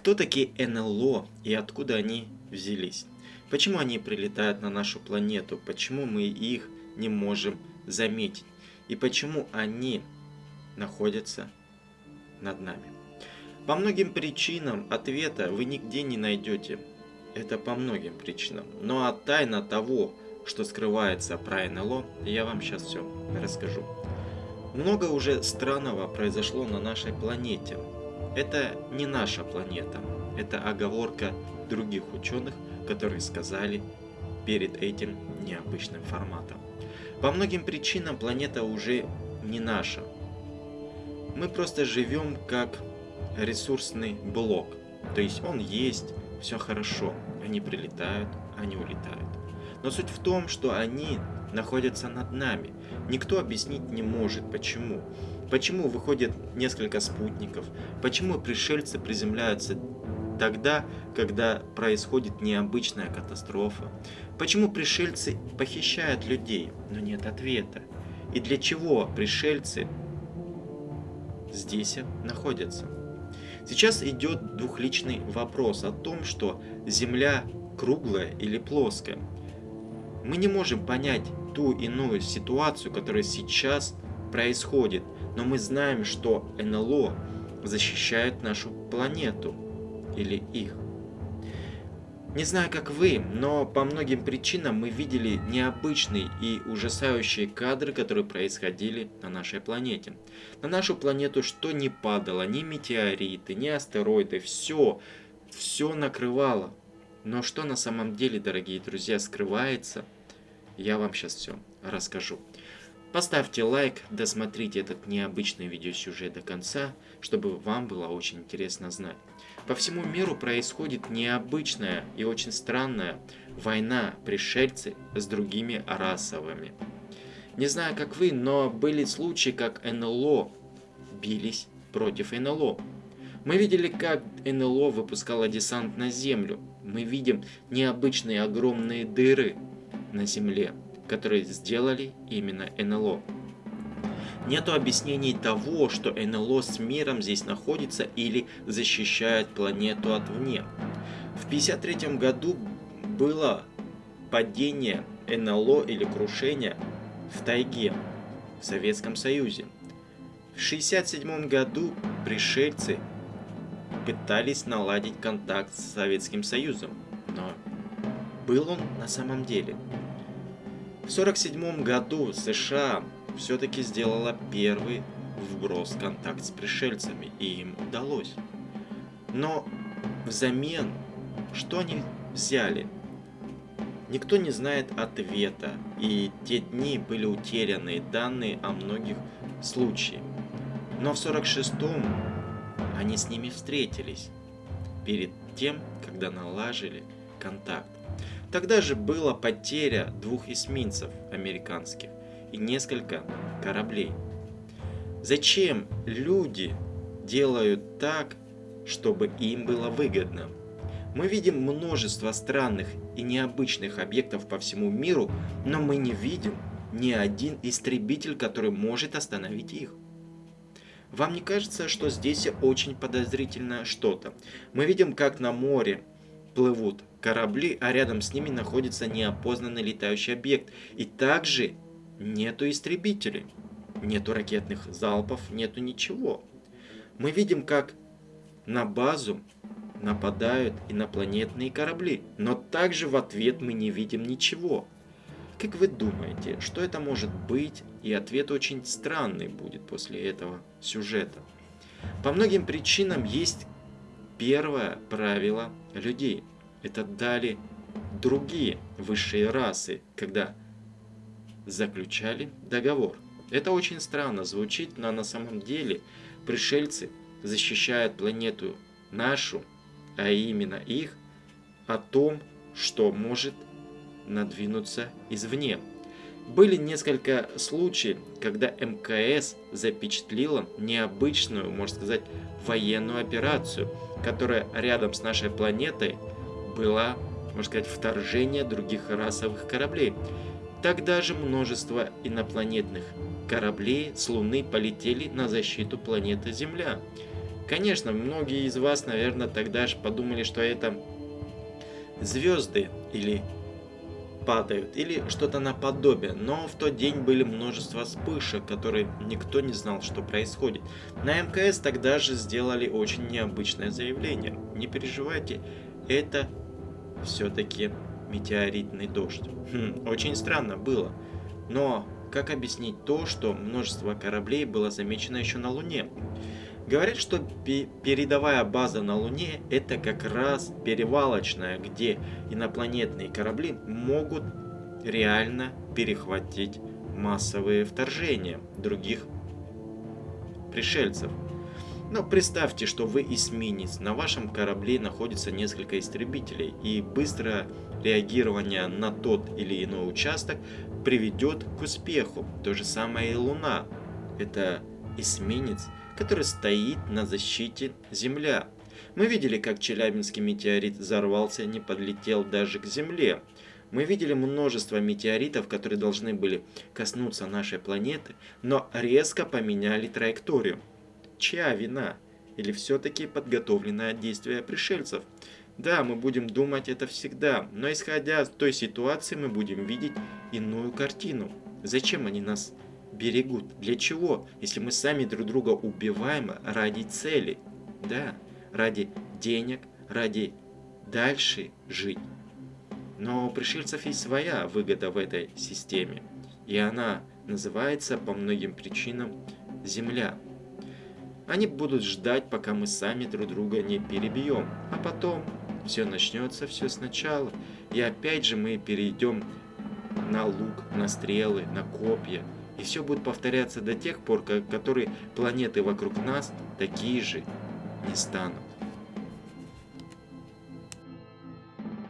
Кто такие НЛО и откуда они взялись? Почему они прилетают на нашу планету? Почему мы их не можем заметить? И почему они находятся над нами? По многим причинам ответа вы нигде не найдете. Это по многим причинам. Ну а тайна того, что скрывается про НЛО, я вам сейчас все расскажу. Много уже странного произошло на нашей планете. Это не наша планета. Это оговорка других ученых, которые сказали перед этим необычным форматом. По многим причинам планета уже не наша. Мы просто живем как ресурсный блок. То есть он есть, все хорошо. Они прилетают, они улетают. Но суть в том, что они находятся над нами. Никто объяснить не может, почему. Почему выходит несколько спутников, почему пришельцы приземляются тогда, когда происходит необычная катастрофа. Почему пришельцы похищают людей, но нет ответа. И для чего пришельцы здесь находятся. Сейчас идет двухличный вопрос о том, что Земля круглая или плоская. Мы не можем понять ту иную ситуацию, которая сейчас происходит, но мы знаем, что НЛО защищает нашу планету или их. Не знаю, как вы, но по многим причинам мы видели необычные и ужасающие кадры, которые происходили на нашей планете. На нашу планету что не падало, ни метеориты, ни астероиды, все, все накрывало. Но что на самом деле, дорогие друзья, скрывается, я вам сейчас все расскажу. Поставьте лайк, досмотрите этот необычный видеосюжет до конца, чтобы вам было очень интересно знать. По всему миру происходит необычная и очень странная война пришельцы с другими расовыми. Не знаю как вы, но были случаи, как НЛО бились против НЛО. Мы видели, как НЛО выпускало десант на Землю. Мы видим необычные огромные дыры на Земле которые сделали именно НЛО. Нету объяснений того, что НЛО с миром здесь находится или защищает планету от вне. В 1953 году было падение НЛО или крушение в тайге в Советском Союзе. В 1967 году пришельцы пытались наладить контакт с Советским Союзом, но был он на самом деле – в 1947 году США все-таки сделала первый вброс контакт с пришельцами, и им удалось. Но взамен, что они взяли? Никто не знает ответа, и те дни были утеряны данные о многих случаях. Но в 46-м они с ними встретились, перед тем, когда налажили контакт. Тогда же была потеря двух эсминцев американских и несколько кораблей. Зачем люди делают так, чтобы им было выгодно? Мы видим множество странных и необычных объектов по всему миру, но мы не видим ни один истребитель, который может остановить их. Вам не кажется, что здесь очень подозрительно что-то? Мы видим, как на море плывут корабли, а рядом с ними находится неопознанный летающий объект. И также нету истребителей, нету ракетных залпов, нету ничего. Мы видим, как на базу нападают инопланетные корабли, но также в ответ мы не видим ничего. Как вы думаете, что это может быть? И ответ очень странный будет после этого сюжета. По многим причинам есть первое правило людей. Это дали другие высшие расы, когда заключали договор. Это очень странно звучит, но на самом деле пришельцы защищают планету нашу, а именно их, о том, что может надвинуться извне. Были несколько случаев, когда МКС запечатлила необычную, можно сказать, военную операцию, которая рядом с нашей планетой была, можно сказать, вторжение других расовых кораблей. Тогда же множество инопланетных кораблей с Луны полетели на защиту планеты Земля. Конечно, многие из вас, наверное, тогда же подумали, что это звезды или падают, или что-то наподобие. Но в тот день были множество вспышек, которые никто не знал, что происходит. На МКС тогда же сделали очень необычное заявление. Не переживайте, это все-таки метеоритный дождь. Хм, очень странно было. Но как объяснить то, что множество кораблей было замечено еще на Луне? Говорят, что передовая база на Луне это как раз перевалочная, где инопланетные корабли могут реально перехватить массовые вторжения других пришельцев. Но представьте, что вы эсминец, на вашем корабле находится несколько истребителей, и быстрое реагирование на тот или иной участок приведет к успеху. То же самое и Луна. Это эсминец, который стоит на защите Земля. Мы видели, как Челябинский метеорит взорвался, не подлетел даже к Земле. Мы видели множество метеоритов, которые должны были коснуться нашей планеты, но резко поменяли траекторию. Чья вина? Или все-таки подготовленное действие пришельцев? Да, мы будем думать это всегда, но исходя из той ситуации мы будем видеть иную картину. Зачем они нас берегут? Для чего? Если мы сами друг друга убиваем ради цели. Да, ради денег, ради дальше жить. Но у пришельцев есть своя выгода в этой системе. И она называется по многим причинам Земля. Они будут ждать, пока мы сами друг друга не перебьем. А потом все начнется все сначала. И опять же мы перейдем на лук, на стрелы, на копья. И все будет повторяться до тех пор, как которые планеты вокруг нас такие же не станут.